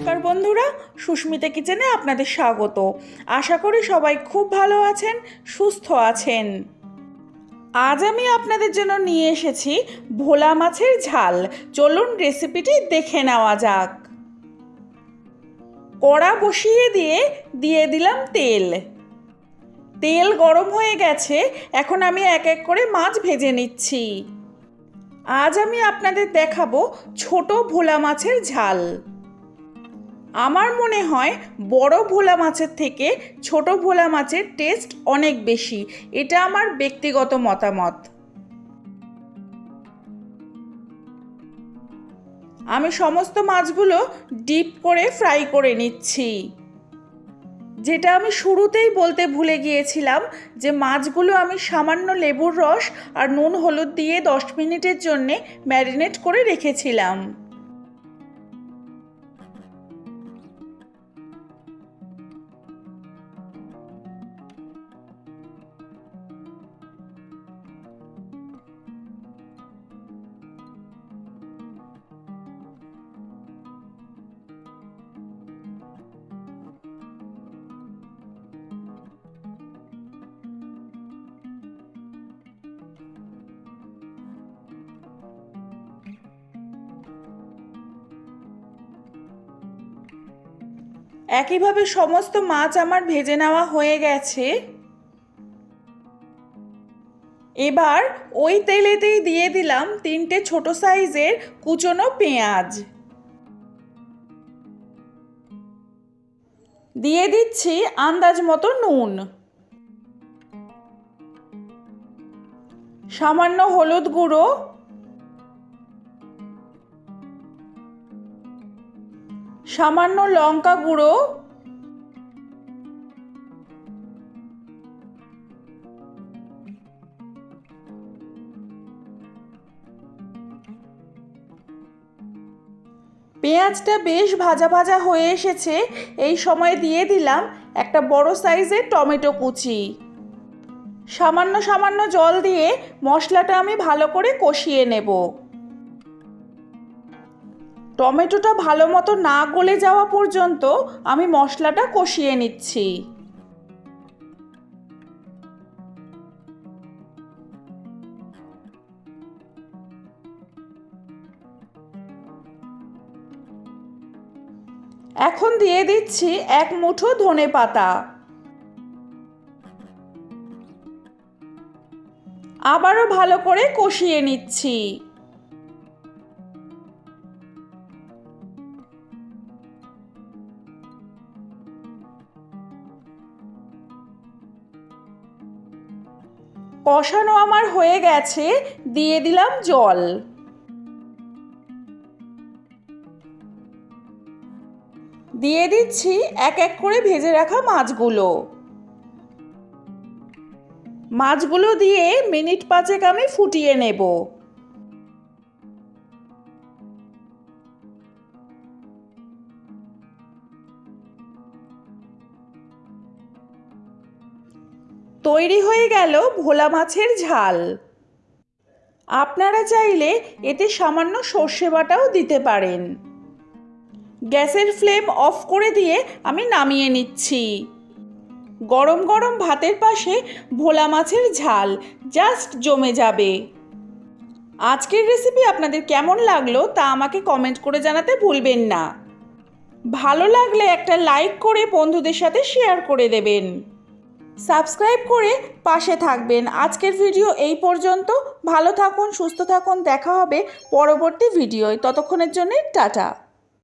নমস্কার বন্ধুরা, সুস্মিতা কিচেনে আপনাদের স্বাগত। আশা করি সবাই খুব ভালো আছেন, সুস্থ আছেন। আজ আমি আপনাদের জন্য নিয়ে এসেছি ভোলা মাছের ঝাল। চলুন রেসিপিটি দেখে নেওয়া যাক। কড়া বসিয়ে দিয়ে দিয়ে দিলাম তেল। তেল গরম হয়ে গেছে, এখন আমি এক এক করে মাছ ভেজে নিচ্ছি। আজ আমি আপনাদের দেখাবো ছোট ভোলা মাছের ঝাল। আমার মনে হয় বড় ভোলা মাছের থেকে ছোট ভোলা মাছের টেস্ট অনেক বেশি। এটা আমার ব্যক্তিগত মতামত। আমি সমস্ত মাছগুলো ডিপ করে ফ্রাই করে নিচ্ছি। যেটা আমি শুরুতেই বলতে ভুলে গিয়েছিলাম যে মাছগুলো আমি সামান্য লেবুর রস আর নুন হলুদ দিয়ে দশ মিনিটের জন্যে ম্যারিনেট করে রেখেছিলাম। একইভাবে সমস্ত মাছ আমার ভেজে নেওয়া হয়ে গেছে। এবার ওই তেলেতেই দিয়ে দিলাম তিনটে ছোট সাইজের কুচনো পেঁয়াজ। দিয়ে দিচ্ছি আন্দাজ মতো নুন। সামান্য হলুদ গুঁড়ো। সামান্য লঙ্কা গুঁড়ো। পেঁয়াজটা বেশ ভাজা ভাজা হয়ে এসেছে। এই সময় দিয়ে দিলাম একটা বড় সাইজের টমেটো কুচি। সামান্য সামান্য জল দিয়ে মশলাটা আমি ভালো করে কষিয়ে নেব। টমেটোটা ভালো মতো না গলে যাওয়া পর্যন্ত আমি মশলাটা কষিয়ে নিচ্ছি। এখন দিয়ে দিচ্ছি এক মুঠো ধনে পাতা। আবারও ভালো করে কষিয়ে নিচ্ছি। কষানো আমার হয়ে গেছে, দিয়ে দিলাম জল। দিয়ে দিচ্ছি এক এক করে ভেজে রাখা মাছগুলো। মাছগুলো দিয়ে মিনিট পাঁচেক আমি ফুটিয়ে নেব। তৈরি হয়ে গেল ভোলা মাছের ঝাল। আপনারা চাইলে এতে সামান্য সর্ষে বাটাও দিতে পারেন। গ্যাসের ফ্লেম অফ করে দিয়ে আমি নামিয়ে নিচ্ছি। গরম গরম ভাতের পাশে ভোলা মাছের ঝাল জাস্ট জমে যাবে। আজকের রেসিপি আপনাদের কেমন লাগল তা আমাকে কমেন্ট করে জানাতে ভুলবেন না। ভালো লাগলে একটা লাইক করে বন্ধুদের সাথে শেয়ার করে দেবেন। সাবস্ক্রাইব করে পাশে থাকবেন। আজকের ভিডিও এই পর্যন্ত। ভালো থাকুন, সুস্থ থাকুন। দেখা হবে পরবর্তী ভিডিওয়। ততক্ষণের জন্যে টাটা।